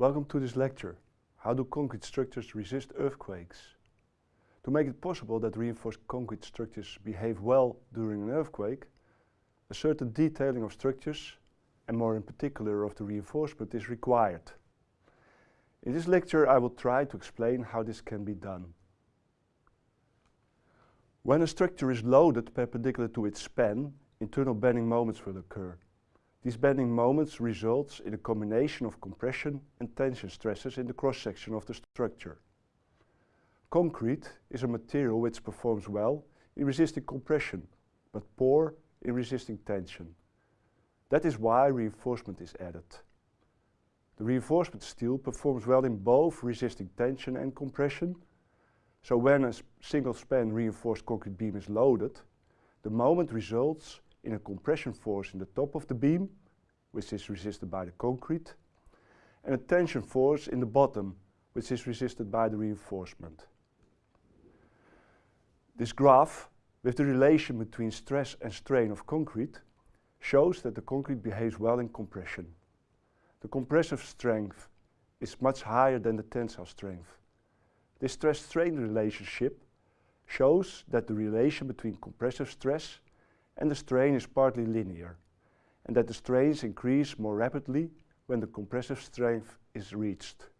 Welcome to this lecture. How do concrete structures resist earthquakes? To make it possible that reinforced concrete structures behave well during an earthquake, a certain detailing of structures, and more in particular of the reinforcement, is required. In this lecture I will try to explain how this can be done. When a structure is loaded perpendicular to its span, internal bending moments will occur. These bending moments results in a combination of compression and tension stresses in the cross-section of the structure. Concrete is a material which performs well in resisting compression, but poor in resisting tension. That is why reinforcement is added. The reinforcement steel performs well in both resisting tension and compression, so when a single span reinforced concrete beam is loaded, the moment results in a compression force in the top of the beam, which is resisted by the concrete, and a tension force in the bottom, which is resisted by the reinforcement. This graph, with the relation between stress and strain of concrete, shows that the concrete behaves well in compression. The compressive strength is much higher than the tensile strength. This stress-strain relationship shows that the relation between compressive stress and the strain is partly linear, and that the strains increase more rapidly when the compressive strength is reached.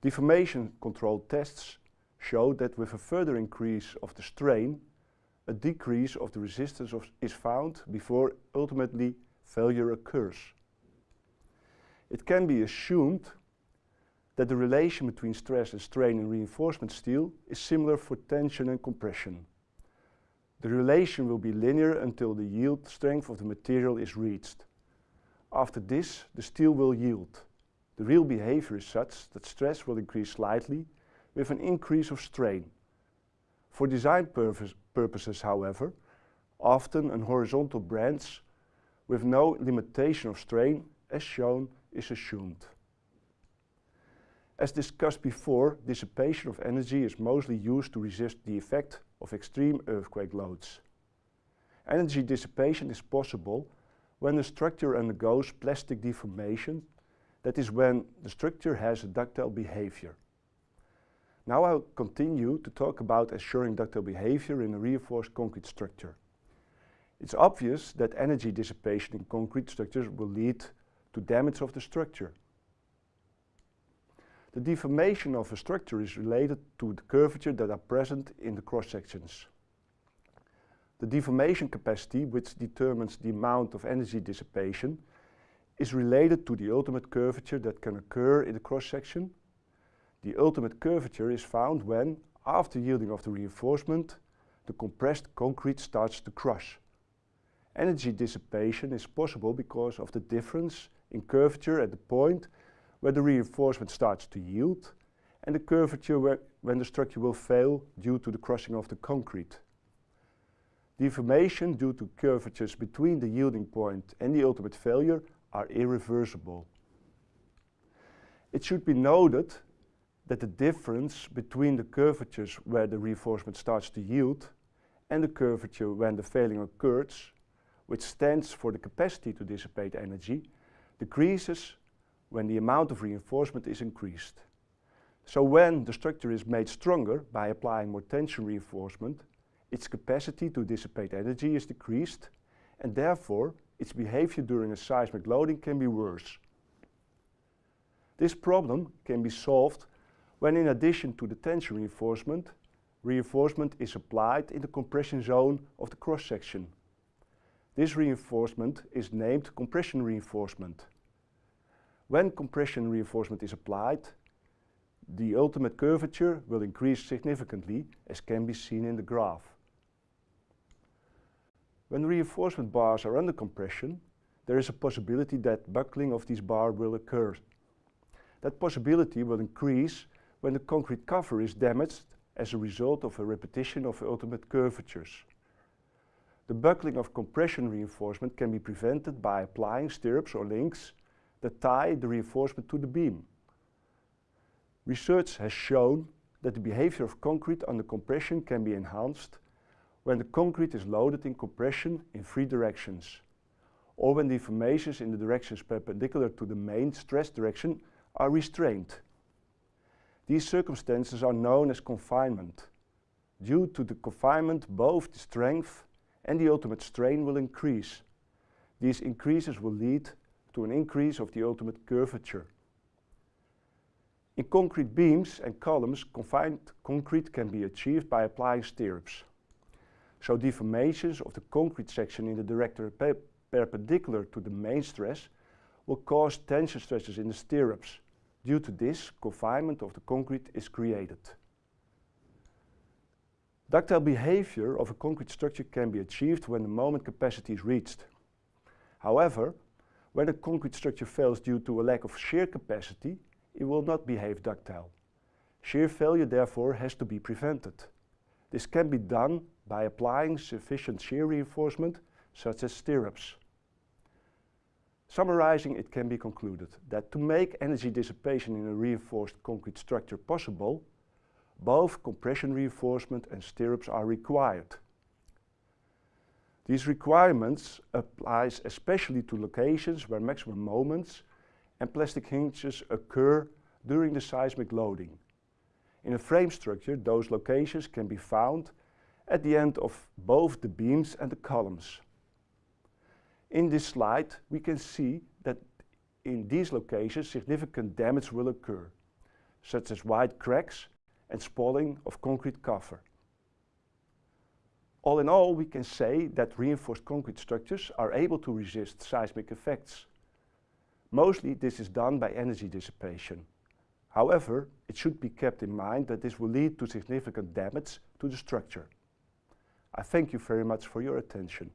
Deformation control tests show that with a further increase of the strain, a decrease of the resistance of is found before ultimately failure occurs. It can be assumed that the relation between stress and strain in reinforcement steel is similar for tension and compression. The relation will be linear until the yield strength of the material is reached. After this, the steel will yield. The real behavior is such that stress will increase slightly with an increase of strain. For design purpose purposes, however, often an horizontal branch with no limitation of strain, as shown, is assumed. As discussed before, dissipation of energy is mostly used to resist the effect of extreme earthquake loads. Energy dissipation is possible when the structure undergoes plastic deformation, that is when the structure has a ductile behavior. Now I'll continue to talk about assuring ductile behavior in a reinforced concrete structure. It's obvious that energy dissipation in concrete structures will lead to damage of the structure. The deformation of a structure is related to the curvature that are present in the cross-sections. The deformation capacity, which determines the amount of energy dissipation, is related to the ultimate curvature that can occur in the cross-section. The ultimate curvature is found when, after yielding of the reinforcement, the compressed concrete starts to crush. Energy dissipation is possible because of the difference in curvature at the point where the reinforcement starts to yield and the curvature when the structure will fail due to the crushing of the concrete. Deformation due to curvatures between the yielding point and the ultimate failure are irreversible. It should be noted that the difference between the curvatures where the reinforcement starts to yield and the curvature when the failing occurs, which stands for the capacity to dissipate energy, decreases when the amount of reinforcement is increased. So when the structure is made stronger by applying more tension reinforcement, its capacity to dissipate energy is decreased and therefore its behavior during a seismic loading can be worse. This problem can be solved when in addition to the tension reinforcement, reinforcement is applied in the compression zone of the cross-section. This reinforcement is named compression reinforcement. When compression reinforcement is applied, the ultimate curvature will increase significantly as can be seen in the graph. When reinforcement bars are under compression, there is a possibility that buckling of these bars will occur. That possibility will increase when the concrete cover is damaged as a result of a repetition of ultimate curvatures. The buckling of compression reinforcement can be prevented by applying stirrups or links that tie the reinforcement to the beam. Research has shown that the behavior of concrete under compression can be enhanced when the concrete is loaded in compression in three directions, or when deformations in the directions perpendicular to the main stress direction are restrained. These circumstances are known as confinement. Due to the confinement, both the strength and the ultimate strain will increase. These increases will lead to an increase of the ultimate curvature. In concrete beams and columns, confined concrete can be achieved by applying stirrups. So deformations of the concrete section in the direction pe perpendicular to the main stress will cause tension stresses in the stirrups. Due to this, confinement of the concrete is created. Ductile behavior of a concrete structure can be achieved when the moment capacity is reached. However, when a concrete structure fails due to a lack of shear capacity, it will not behave ductile. Shear failure therefore has to be prevented. This can be done by applying sufficient shear reinforcement such as stirrups. Summarizing, it can be concluded that to make energy dissipation in a reinforced concrete structure possible, both compression reinforcement and stirrups are required. These requirements applies especially to locations where maximum moments and plastic hinges occur during the seismic loading. In a frame structure, those locations can be found at the end of both the beams and the columns. In this slide, we can see that in these locations significant damage will occur, such as wide cracks and spalling of concrete cover. All in all, we can say that reinforced concrete structures are able to resist seismic effects. Mostly this is done by energy dissipation. However, it should be kept in mind that this will lead to significant damage to the structure. I thank you very much for your attention.